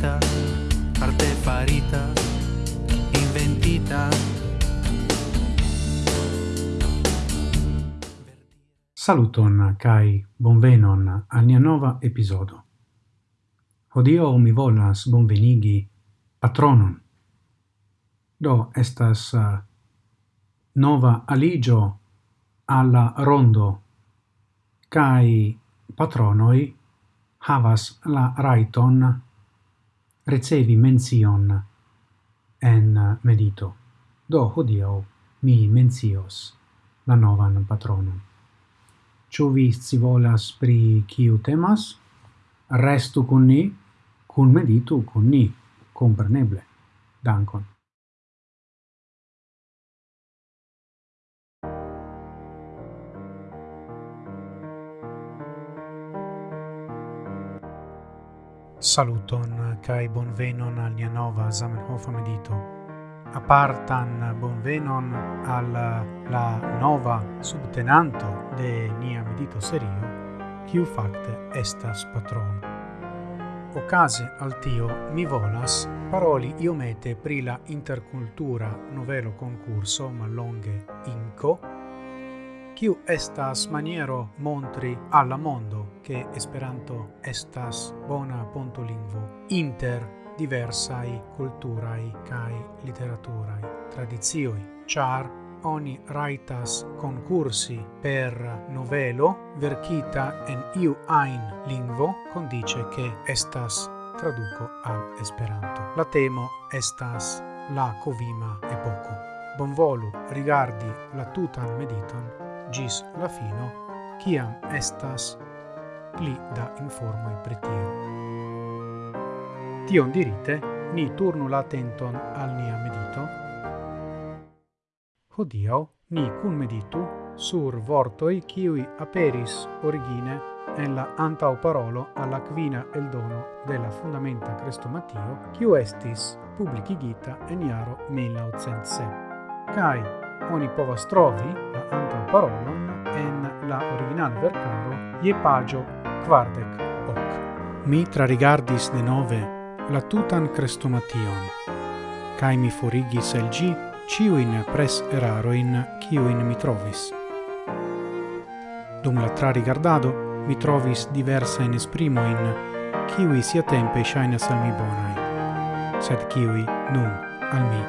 farita arte farita, inventita. Saluton kai bonvenon al nia nova episodo. Hodio mi volas bonvenigi patronon. Do estas uh, nova aligio alla rondo kai patronoi havas la raiton ricevi mention en medito. Do hodiaŭ mi mencios la novan patronon. Ciu vi scivolas pri kiu temas? Restu con ni, cun meditu con ni, compreneble. Dankon. Saluton kai bonvenon al nia nova Zamenhof medito. Apartan bonvenon al la nova subtenanto de nia medito serio, kiu fakte estas patrono. Ocase al tio mi volas paroli iomete pri la intercultura novelo concurso mallonge INCO kiu estas maniero montri alla mondo che Esperanto estas bona pontolingvo inter diversai culturai kai literaturai tradizioi char oni raitas concursi per novelo verkita en iu ajn lingvo condice che estas traduco al Esperanto. La temo estas la covima epoco. Bonvolu rigardi la tutan mediton gis la fino, ciam estas pli da informoi pritio. Tion dirite, ni turnu la tenton al nia medito. Hodiau ni cun meditu sur vortoi ciui aperis origine en la antau parolo alla quina eldono della Fundamenta Crestomatio, quiu estis publicigita en iaro 1907. Cai oni povas trovi la antaŭ parolon en la originala vercaro je pagio quardec hoc. Mi trarigardis denove la tutan crestomation, cae mi forigis el gi ciuin pres eraroin ciuin mi trovis. Dum la trarigardado mi trovis diversain esprimoin, ciui sia tempe shainas al mi bonai, sed ciui nun al mi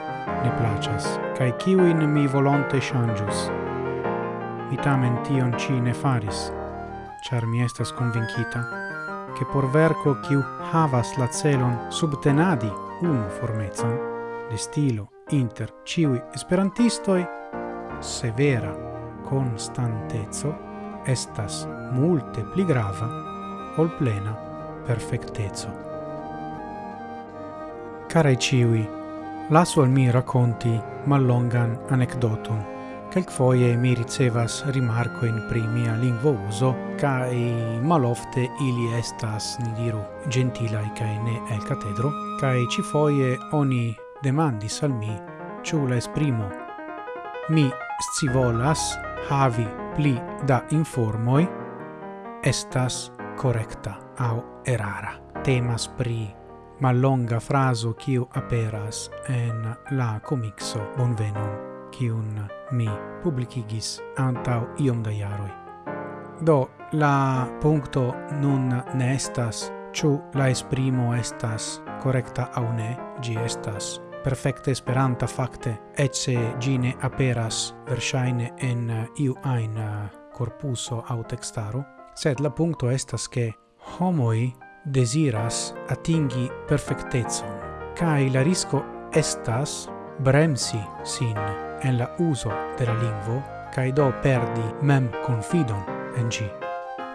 ne placas, cae ciuin mi volonte changius. Mi tamen tion ci ne faris, char mi estas convincita, che por verco ciu havas la celon subtenadi un formezan, de stilo inter ciui esperantistoi, severa constantezzo estas multe pli grava ol plena perfectezzo. Carai ciui, Lasu al mi racconti mallongan anecdoton. Quelcfoie mi ricevas rimarco in primia lingvo uso, cae malofte ili estas, ni diru, gentilai cae ne el catedro, cae ci foie oni demandis al mi, ciù la esprimo. Mi scivolas havi pli da informoi, estas correcta au erara. Temas pri mallonga fraso quiu aperas en la comixo Bonvenon, quiun mi publicigis antau iom da iaroi. Do, la puncto nun ne estas, ciu la esprimo estas correcta au ne, gi estas perfecte esperanta facte, ecce gine aperas versaine en iu ain corpuso au textaro, sed la puncto estas che homoi desiras atingi perfectezon, cae la risco estas bremsi sin en la uso de la lingvo cae do perdi mem confidon en gi.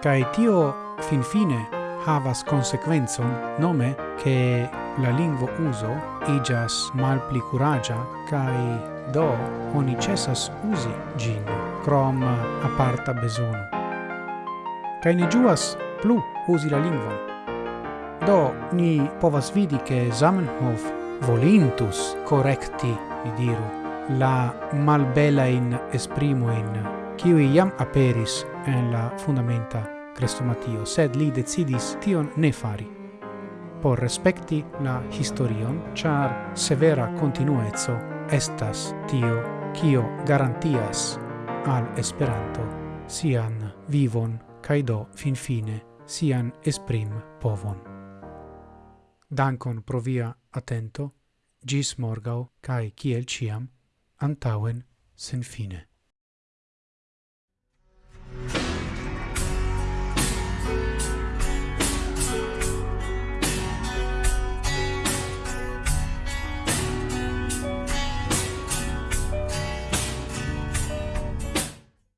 Cae tio fin fine havas consequenzon nome che la lingvo uso igas mal pli curagia cae do oni cessas usi gin crom aparta besono. Cae ne giuas plu usi la lingvon, Do, ni povas vidi che Zamenhof volintus correcti, ni diru, la malbela in esprimo in qui iam aperis en la fundamenta crestomatio, sed li decidis tion ne fari por respecti la historion, char severa continuezzo estas tio kio garantias al Esperanto sian vivon kaj do finfine sian esprim povon. Dankon pro via atento, gis morgau, cae ciel ciam, antauen sen fine.